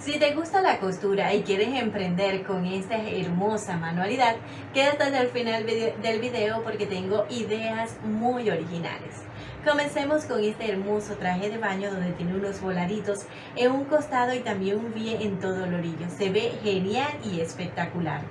Si te gusta la costura y quieres emprender con esta hermosa manualidad, quédate hasta el final del video porque tengo ideas muy originales. Comencemos con este hermoso traje de baño donde tiene unos voladitos en un costado y también un vie en todo el orillo. Se ve genial y espectacular.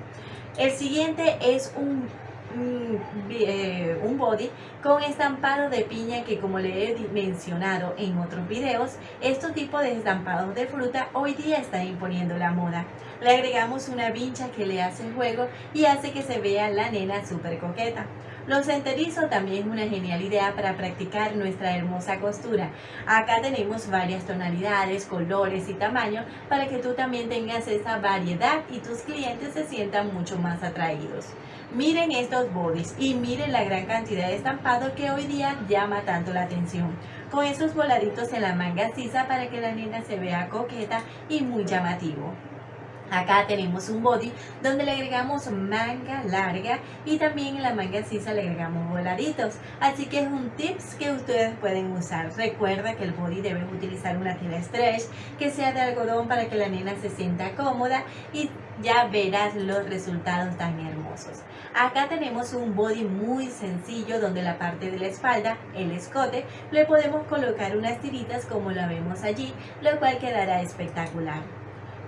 El siguiente es un un body con estampado de piña que como le he mencionado en otros videos, estos tipos de estampados de fruta hoy día están imponiendo la moda. Le agregamos una vincha que le hace juego y hace que se vea la nena súper coqueta. Los enterizos también es una genial idea para practicar nuestra hermosa costura. Acá tenemos varias tonalidades, colores y tamaños para que tú también tengas esa variedad y tus clientes se sientan mucho más atraídos. Miren estos bodies y miren la gran cantidad de estampado que hoy día llama tanto la atención. Con esos voladitos en la manga sisa para que la nena se vea coqueta y muy llamativo. Acá tenemos un body donde le agregamos manga larga y también en la manga sisa le agregamos voladitos. Así que es un tips que ustedes pueden usar. Recuerda que el body debe utilizar una tela stretch que sea de algodón para que la nena se sienta cómoda y ya verás los resultados tan hermosos. Acá tenemos un body muy sencillo donde la parte de la espalda, el escote, le podemos colocar unas tiritas como la vemos allí, lo cual quedará espectacular.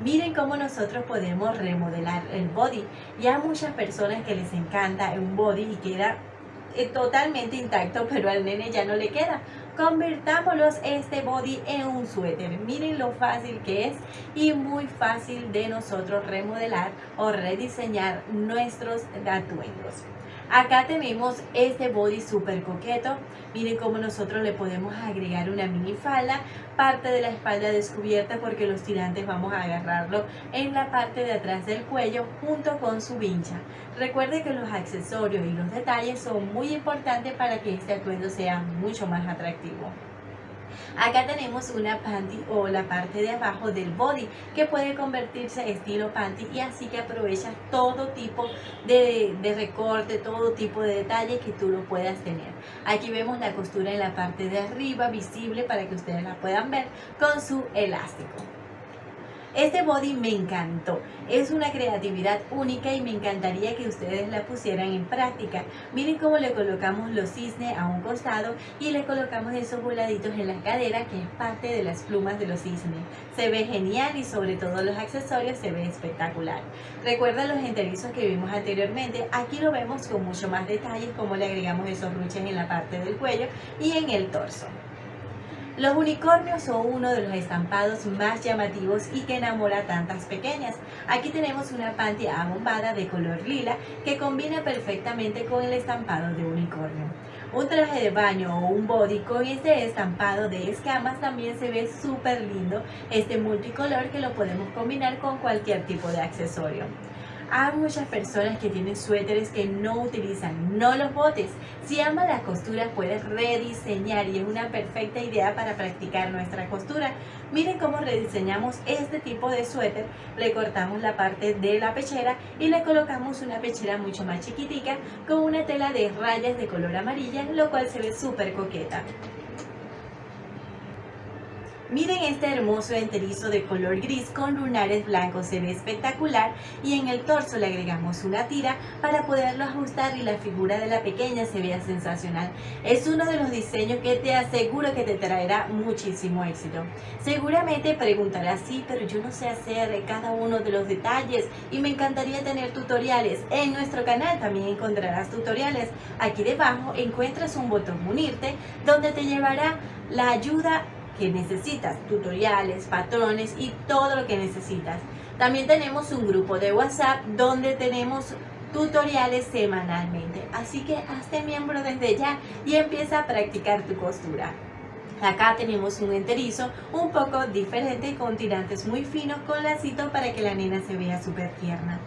Miren cómo nosotros podemos remodelar el body. Ya muchas personas que les encanta un body y queda eh, totalmente intacto, pero al nene ya no le queda. Convertámoslos este body en un suéter. Miren lo fácil que es y muy fácil de nosotros remodelar o rediseñar nuestros atuendos. Acá tenemos este body súper coqueto. Miren cómo nosotros le podemos agregar una mini falda, parte de la espalda descubierta porque los tirantes vamos a agarrarlo en la parte de atrás del cuello junto con su vincha. Recuerde que los accesorios y los detalles son muy importantes para que este atuendo sea mucho más atractivo. Acá tenemos una panty o la parte de abajo del body que puede convertirse estilo panty y así que aprovechas todo tipo de, de recorte, todo tipo de detalle que tú lo puedas tener. Aquí vemos la costura en la parte de arriba visible para que ustedes la puedan ver con su elástico. Este body me encantó, es una creatividad única y me encantaría que ustedes la pusieran en práctica. Miren cómo le colocamos los cisnes a un costado y le colocamos esos voladitos en la cadera que es parte de las plumas de los cisnes. Se ve genial y sobre todo los accesorios se ve espectacular. Recuerda los enterizos que vimos anteriormente, aquí lo vemos con mucho más detalles como le agregamos esos ruches en la parte del cuello y en el torso. Los unicornios son uno de los estampados más llamativos y que enamora a tantas pequeñas. Aquí tenemos una panty abombada de color lila que combina perfectamente con el estampado de unicornio. Un traje de baño o un body con este estampado de escamas también se ve súper lindo. Este multicolor que lo podemos combinar con cualquier tipo de accesorio. Hay muchas personas que tienen suéteres que no utilizan, no los botes. Si amas la costura puedes rediseñar y es una perfecta idea para practicar nuestra costura. Miren cómo rediseñamos este tipo de suéter. Le cortamos la parte de la pechera y le colocamos una pechera mucho más chiquitica con una tela de rayas de color amarilla, lo cual se ve súper coqueta. Miren este hermoso enterizo de color gris con lunares blancos, se ve espectacular y en el torso le agregamos una tira para poderlo ajustar y la figura de la pequeña se vea sensacional. Es uno de los diseños que te aseguro que te traerá muchísimo éxito. Seguramente preguntarás, sí, pero yo no sé hacer cada uno de los detalles y me encantaría tener tutoriales. En nuestro canal también encontrarás tutoriales. Aquí debajo encuentras un botón unirte donde te llevará la ayuda que necesitas, tutoriales, patrones y todo lo que necesitas. También tenemos un grupo de WhatsApp donde tenemos tutoriales semanalmente. Así que hazte miembro desde ya y empieza a practicar tu costura. Acá tenemos un enterizo un poco diferente con tirantes muy finos con lacito para que la nena se vea súper tierna.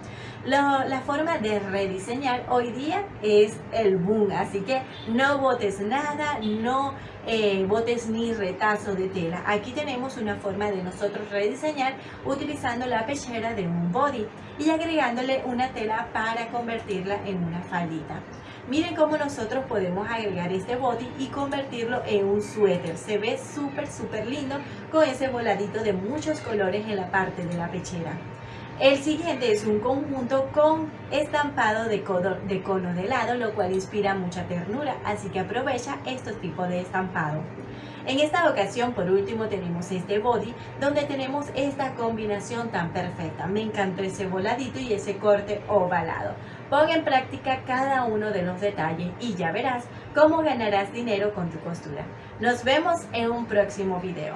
la forma de rediseñar hoy día es el boom, así que no botes nada, no eh, botes ni retazo de tela. Aquí tenemos una forma de nosotros rediseñar utilizando la pechera de un body y agregándole una tela para convertirla en una faldita. Miren cómo nosotros podemos agregar este body y convertirlo en un suéter. Se ve súper, súper lindo con ese voladito de muchos colores en la parte de la pechera. El siguiente es un conjunto con estampado de cono, de cono de helado, lo cual inspira mucha ternura, así que aprovecha estos tipos de estampado. En esta ocasión, por último, tenemos este body, donde tenemos esta combinación tan perfecta. Me encantó ese voladito y ese corte ovalado. Pon en práctica cada uno de los detalles y ya verás cómo ganarás dinero con tu costura. Nos vemos en un próximo video.